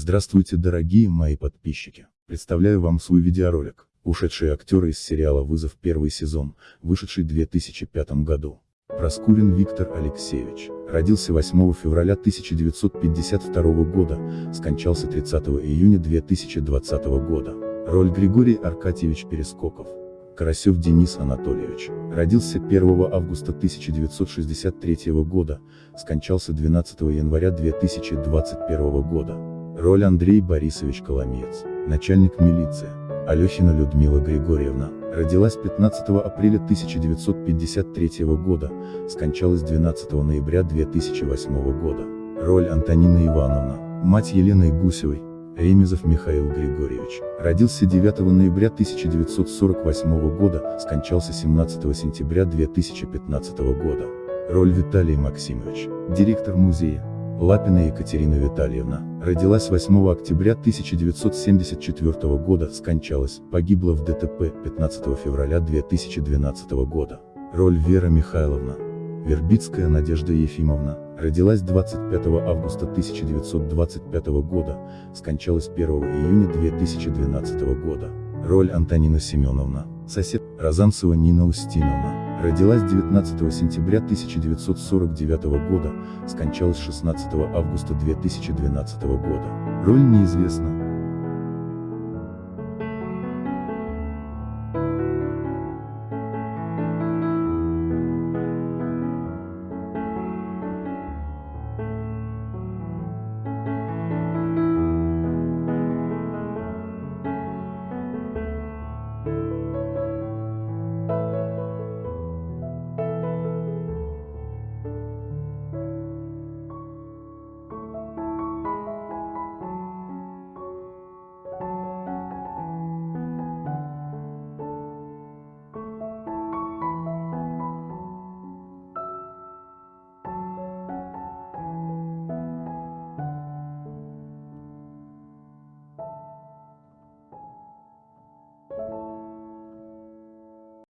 Здравствуйте дорогие мои подписчики. Представляю вам свой видеоролик, ушедшие актеры из сериала «Вызов» первый сезон, вышедший в 2005 году. Проскурин Виктор Алексеевич, родился 8 февраля 1952 года, скончался 30 июня 2020 года. Роль Григорий Аркадьевич Перескоков. Карасев Денис Анатольевич, родился 1 августа 1963 года, скончался 12 января 2021 года. Роль Андрей Борисович Коломеец, начальник милиции. Алехина Людмила Григорьевна, родилась 15 апреля 1953 года, скончалась 12 ноября 2008 года. Роль Антонина Ивановна, мать Елены Гусевой, Ремезов Михаил Григорьевич, родился 9 ноября 1948 года, скончался 17 сентября 2015 года. Роль Виталий Максимович, директор музея. Лапина Екатерина Витальевна, родилась 8 октября 1974 года, скончалась, погибла в ДТП 15 февраля 2012 года. Роль Вера Михайловна, Вербицкая Надежда Ефимовна, родилась 25 августа 1925 года, скончалась 1 июня 2012 года. Роль Антонина Семеновна, сосед, Розанцева Нина Устиновна, родилась 19 сентября 1949 года, скончалась 16 августа 2012 года. Роль неизвестна,